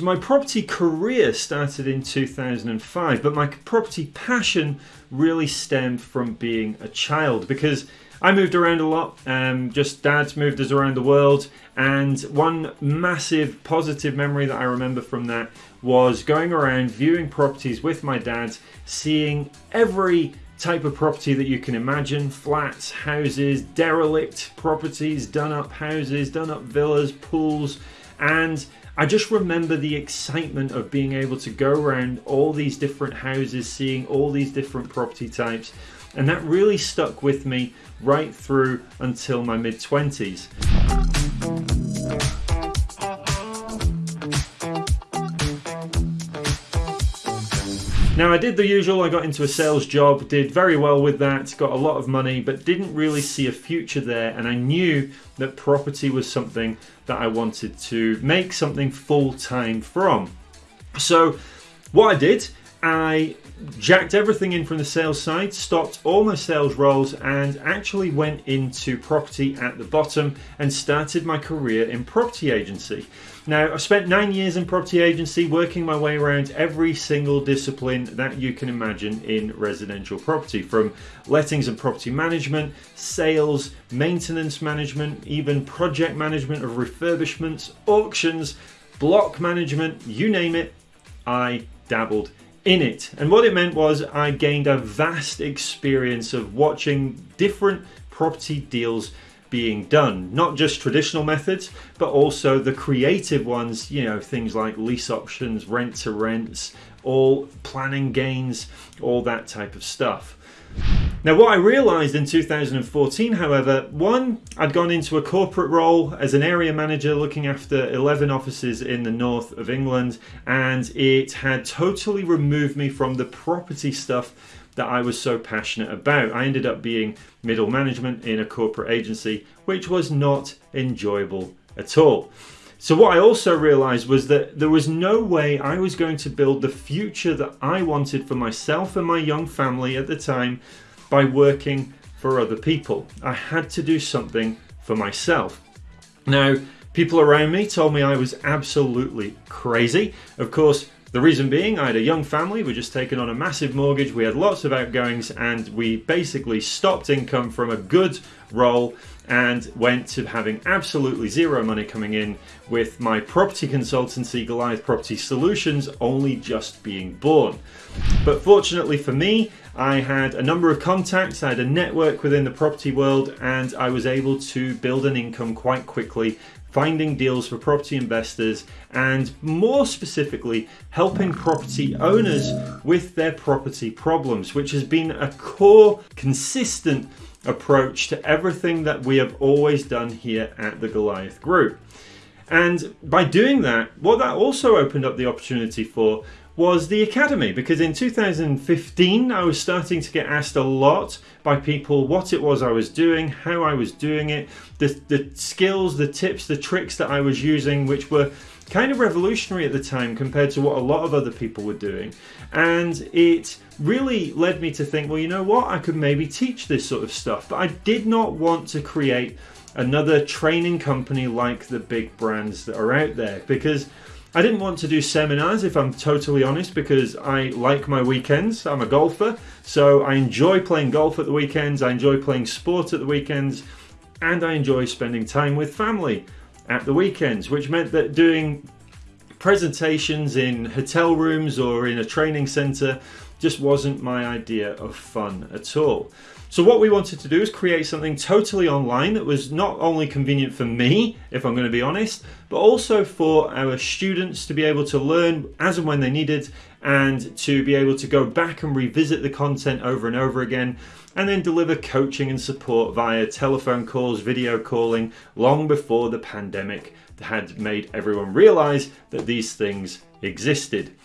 So my property career started in 2005, but my property passion really stemmed from being a child because I moved around a lot. Um, just dad's moved us around the world, and one massive positive memory that I remember from that was going around viewing properties with my dad, seeing every type of property that you can imagine flats, houses, derelict properties, done up houses, done up villas, pools, and I just remember the excitement of being able to go around all these different houses, seeing all these different property types, and that really stuck with me right through until my mid 20s. Now I did the usual, I got into a sales job, did very well with that, got a lot of money, but didn't really see a future there and I knew that property was something that I wanted to make something full-time from. So what I did, I jacked everything in from the sales side, stopped all my sales roles and actually went into property at the bottom and started my career in property agency. Now, I've spent nine years in property agency, working my way around every single discipline that you can imagine in residential property, from lettings and property management, sales, maintenance management, even project management of refurbishments, auctions, block management, you name it, I dabbled in it. And what it meant was I gained a vast experience of watching different property deals being done. Not just traditional methods, but also the creative ones, you know, things like lease options, rent to rents, all planning gains, all that type of stuff. Now, what I realized in 2014, however, one, I'd gone into a corporate role as an area manager looking after 11 offices in the north of England, and it had totally removed me from the property stuff that I was so passionate about. I ended up being middle management in a corporate agency, which was not enjoyable at all. So what I also realized was that there was no way I was going to build the future that I wanted for myself and my young family at the time by working for other people. I had to do something for myself. Now, people around me told me I was absolutely crazy. Of course, the reason being, I had a young family, we'd just taken on a massive mortgage, we had lots of outgoings, and we basically stopped income from a good role and went to having absolutely zero money coming in with my property consultancy, Goliath Property Solutions, only just being born. But fortunately for me, I had a number of contacts, I had a network within the property world, and I was able to build an income quite quickly finding deals for property investors, and more specifically, helping property owners with their property problems, which has been a core, consistent approach to everything that we have always done here at the Goliath Group. And by doing that, what that also opened up the opportunity for was the academy because in 2015 I was starting to get asked a lot by people what it was I was doing, how I was doing it, the, the skills, the tips, the tricks that I was using, which were kind of revolutionary at the time compared to what a lot of other people were doing. And it really led me to think, well, you know what, I could maybe teach this sort of stuff. But I did not want to create another training company like the big brands that are out there because I didn't want to do seminars if I'm totally honest because I like my weekends. I'm a golfer, so I enjoy playing golf at the weekends, I enjoy playing sport at the weekends, and I enjoy spending time with family at the weekends, which meant that doing presentations in hotel rooms or in a training center just wasn't my idea of fun at all. So what we wanted to do is create something totally online that was not only convenient for me, if I'm going to be honest, but also for our students to be able to learn as and when they needed and to be able to go back and revisit the content over and over again and then deliver coaching and support via telephone calls, video calling, long before the pandemic had made everyone realize that these things existed.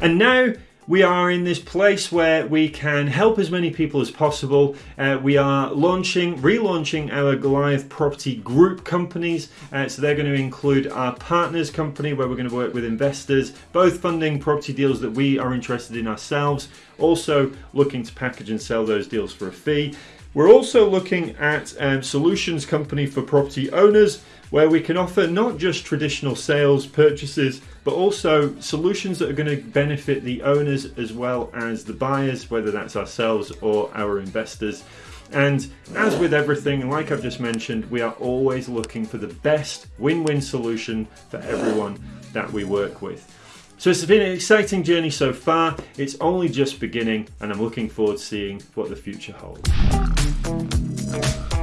And now we are in this place where we can help as many people as possible. Uh, we are launching, relaunching our Goliath Property Group companies. Uh, so they're going to include our partners company where we're going to work with investors, both funding property deals that we are interested in ourselves, also looking to package and sell those deals for a fee. We're also looking at um, solutions company for property owners where we can offer not just traditional sales purchases but also solutions that are going to benefit the owners as well as the buyers whether that's ourselves or our investors. And as with everything like I've just mentioned we are always looking for the best win-win solution for everyone that we work with. So it's been an exciting journey so far. It's only just beginning and I'm looking forward to seeing what the future holds Thank you.